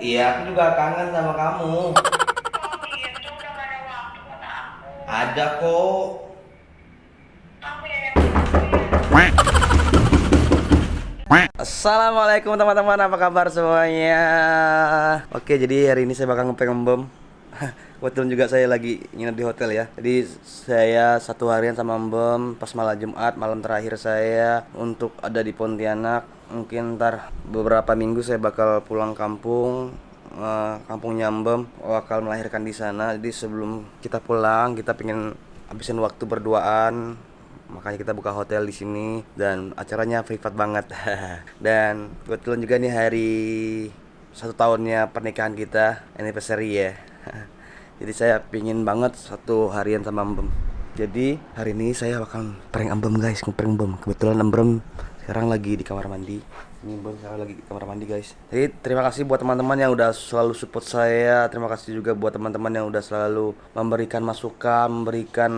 Iya, aku juga kangen sama kamu. Ada kok. Assalamualaikum teman-teman, apa kabar semuanya? Oke, jadi hari ini saya bakal ngeprank Om Bom. Kebetulan juga saya lagi nginep di hotel ya. Jadi saya satu harian sama Om Bom pas malam Jumat, malam terakhir saya untuk ada di Pontianak. Mungkin ntar beberapa minggu saya bakal pulang kampung eh, kampungnya Om Bom bakal melahirkan di sana. Jadi sebelum kita pulang, kita pengen habisin waktu berduaan. Makanya kita buka hotel di sini. Dan acaranya privat banget. Dan kebetulan juga nih hari satu tahunnya pernikahan kita anniversary ya. Jadi saya pingin banget satu harian sama Mbem. Jadi hari ini saya bakal prank Mbem guys. Ngeprank Mbem. Kebetulan Mbem sekarang lagi di kamar mandi ini Mbem sekarang lagi di kamar mandi guys. Jadi terima kasih buat teman-teman yang udah selalu support saya. Terima kasih juga buat teman-teman yang udah selalu memberikan masukan memberikan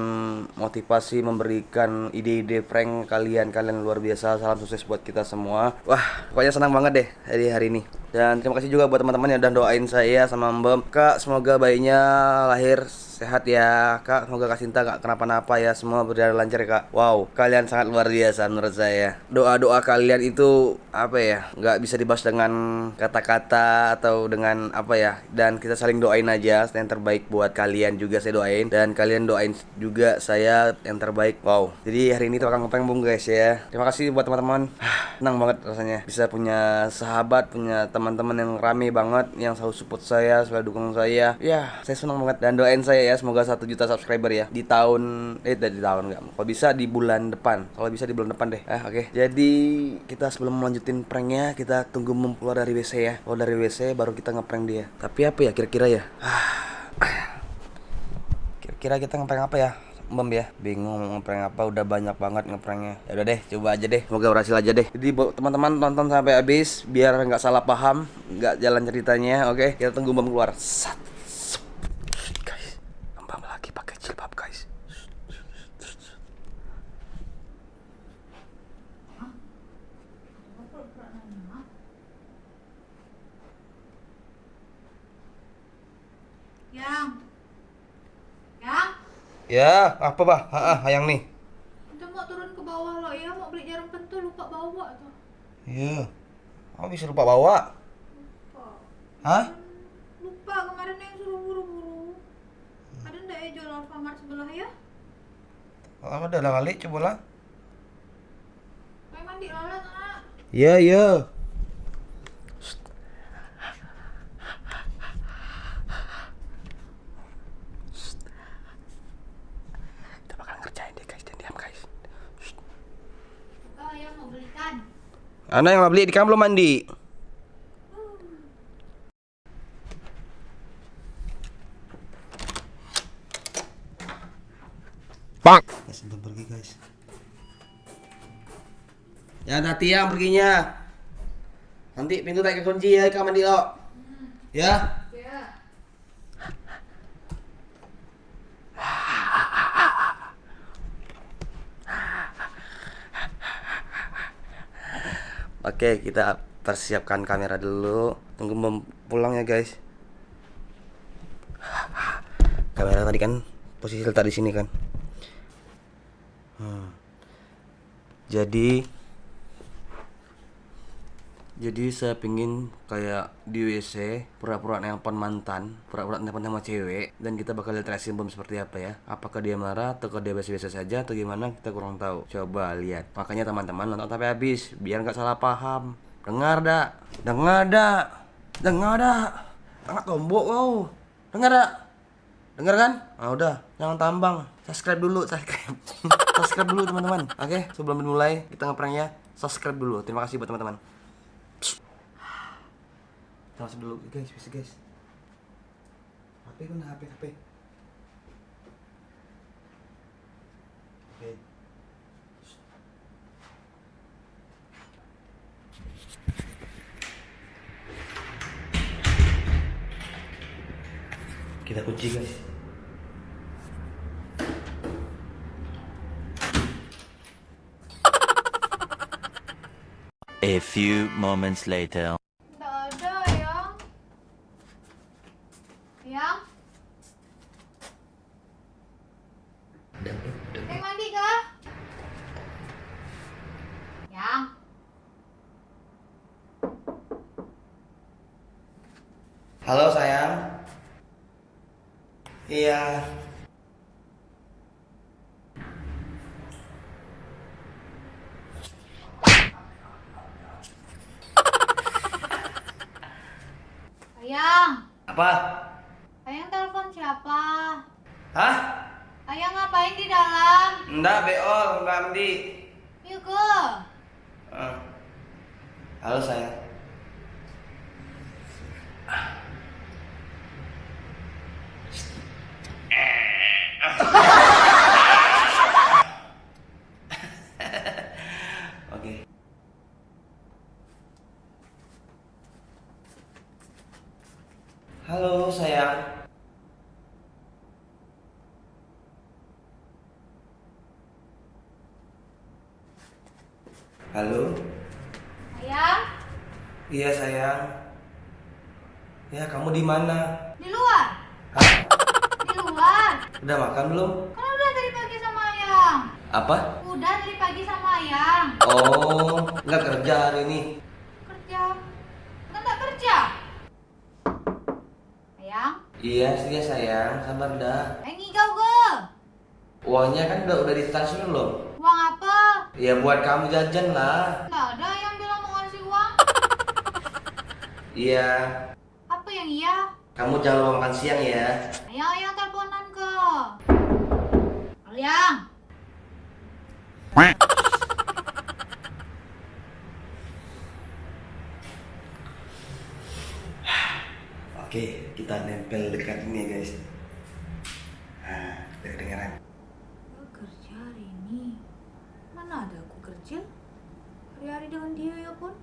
motivasi memberikan ide-ide prank kalian. Kalian luar biasa. Salam sukses buat kita semua. Wah pokoknya senang banget deh hari hari ini. Dan terima kasih juga buat teman-teman yang udah doain saya sama Mbem. Kak semoga bayinya lahir sehat ya. Kak semoga kak Sinta gak kenapa-napa ya. Semua berjalan lancar ya kak. Wow kalian sangat luar biasa menurut saya. Doa-doa kalian itu apa ya nggak bisa dibahas dengan kata-kata atau dengan apa ya dan kita saling doain aja yang terbaik buat kalian juga saya doain dan kalian doain juga saya yang terbaik. Wow. Jadi hari ini tuh akan ngepeng bung guys ya. Terima kasih buat teman-teman. Senang banget rasanya bisa punya sahabat punya teman-teman yang rame banget yang selalu support saya selalu dukung saya. Ya saya senang banget. Dan doain saya ya semoga satu juta subscriber ya di tahun eh di tahun nggak kalau bisa di bulan depan. Kalau bisa di bulan depan deh. Ah oke. Jadi kita sebelum melanjutin pranknya kita tunggu Mem dari WC ya. Keluar dari WC baru kita ngeprank dia. Tapi apa ya kira-kira ya? Kira-kira kita ngeprank apa ya Bem ya? Bingung mau ngeprank apa udah banyak banget ngepranknya. Ya udah deh coba aja deh. Semoga berhasil aja deh. Jadi teman-teman tonton sampai habis biar nggak salah paham nggak jalan ceritanya oke? Kita tunggu Bem keluar. Sat. guys Bem lagi pakai jilbab guys Yang. Yang. ya apa bah ah, yang nih Kita mau turun ke bawah loh ya, mau beli jarum pentul lupa bawa tuh. iya kamu bisa lupa bawa Lupa. hah Lupa kemarin yang suruh buru-buru. Ada ndak ya jual Alfamart sebelah ya? Lama ada lah kali coba lah Main mandi lala nak. iya iya kita bakal ngerjain deh guys dan diam guys Buka belikan. Anda yang mau beli di kamu belum mandi Bang. Ya sebelum pergi guys. Ya nanti yang perginya. Nanti pintu tak kunci ya kamu mandi lo. Ya. Ya. Oke, kita persiapkan kamera dulu. Tunggu Mem pulang ya, guys. Kamera tadi kan posisi letak di sini kan. Hmm. Jadi jadi saya pingin kayak di WC pura-pura nelpon mantan, pura-pura nelpon sama cewek dan kita bakal lihat reaksi bom seperti apa ya. Apakah dia marah atau dia biasa-biasa saja atau gimana kita kurang tahu. Coba lihat. Makanya teman-teman nonton sampai habis biar nggak salah paham. Dengar dak, dengar dak, dengar dak. Angkat tombol kau. Dengar dak. Dengar kan? Ah udah, jangan tambang. Subscribe dulu, subscribe. subscribe dulu teman-teman. Oke, sebelum dimulai kita ngepranknya subscribe dulu. Terima kasih buat teman-teman. Masuk dulu guys, bisa guys. HP mana HP HP? Oke. Kita kunci guys. A few moments later. Halo sayang. Iya. Ayang? Apa? Ayang telepon siapa? Hah? Ayang ngapain di dalam? Enggak, beol, enggak mandi. Yuk. Eh. Halo sayang. Oke. Halo sayang. Halo. Ayang? Iya sayang. Ya kamu di mana? Di luar? Hah? Di luar? Udah makan belum? Kan udah dari pagi sama Ayang. Apa? Udah dari pagi sama Ayang. Oh, nggak kerja hari ini. Kerja. Kan tak kerja? Ayang? Iya, iya sayang, sabar dah. Ayang ngigau ke? Uangnya kan udah udah ditransfer belum? Ya buat kamu jajan lah. Nggak ada yang bilang mau ngasih uang. Iya. Apa yang iya? Kamu jangan lupa makan siang ya. Ayang, ayang teleponan ke. Ayang. Oke, kita nempel dekat ini ya guys. Nah, dengeran. Aku kerja hari ini. Mana ada aku kerja? Hari-hari dengan dia ya pun.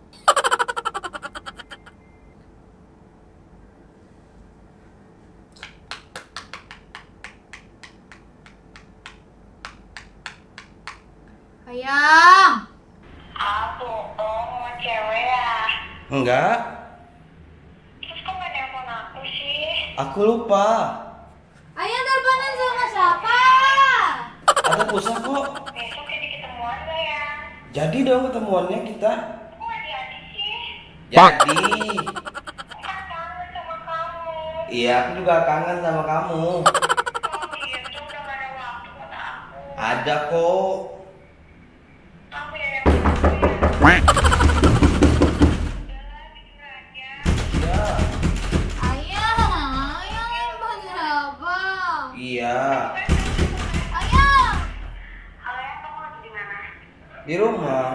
Ayang. Aku, oh, mau cewek ya. Enggak, Terus kok gak nelfon aku sih? aku lupa. Ayang teleponan sama siapa? Ada pulsa kok. Besok jadi ketemuan gak ya? Jadi dong ketemuannya kita. Jadi sih? Jadi. Kangen sama kamu. Iya, aku juga kangen sama kamu. Ada kok. Kamu ya yang waktu ya. Udah, jujur aja. Iya. Ayang, ayang telepon siapa? Iya. Ayang. Halo ya, kamu lagi di mana? Di rumah.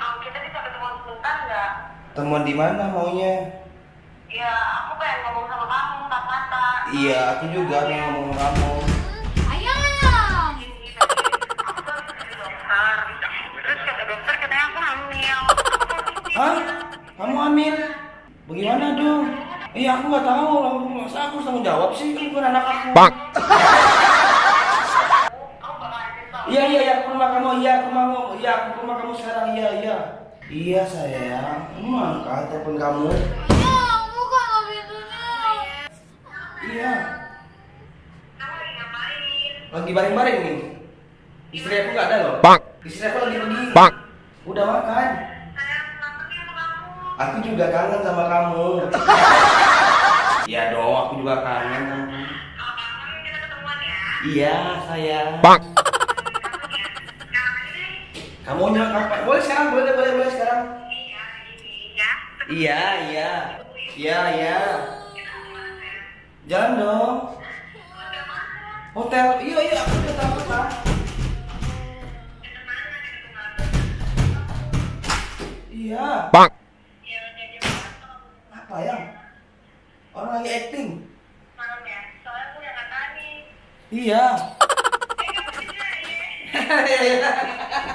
Oh, kita bisa ketemuan sebentar nggak? Temuan di mana maunya? Ya, aku pengen ngomong sama kamu, tak mata. Iya, aku juga pengen ngomong sama kamu. Ini. Terus kata dokter katanya aku hamil. Hah? Kamu hamil? Bagaimana dong? Iya, aku nggak tahu. Masa aku harus tanggung jawab sih? Kan bukan anak aku. Kamu bakal ada tau. Iya, iya, iya. Aku ke rumah kamu. Iya, aku ke rumah kamu. Iya, aku ke rumah kamu sekarang. Iya, iya. Iya, sayang. Angkat telepon kamu. Ayang, buka nggak pintunya? Iya. Lagi bareng-bareng nih. Istri aku nggak ada loh. Istri aku lagi pergi. Udah makan. Sayang, kangen nih sama kamu. Aku juga kangen sama kamu. Iya dong, aku juga kangen. sama kamu. Kalau kangen kita ketemuan ya. Iya, sayang. Kangen ya. Sekarang aja deh. Kamu nyok apa? Boleh sekarang, boleh, boleh, boleh sekarang. Iya, ya. Iya, iya. Iya, iya. Jalan dong. Hotel. Iya, iya, aku udah tahu Tunggal. Iya. Ya, malam. Apa ya? Orang lagi acting. Malam ya. Soalnya aku udah nggak tahan nih. Iya.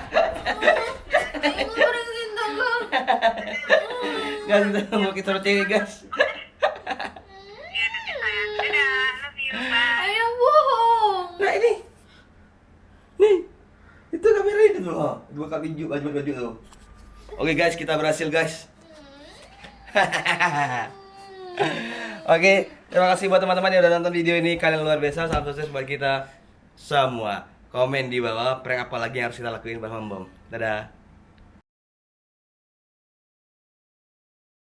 Ayang, mau kita bye. Ayang bohong. Nah ini, nih, itu kamera itu tuh, oh. dua kali baju baju baju tuh. Oke guys, kita berhasil guys. Oke, terima kasih buat teman-teman yang udah nonton video ini. Kalian luar biasa, salam sukses buat kita semua. Komen di bawah prank apa lagi yang harus kita lakuin bersama Bom. Dadah.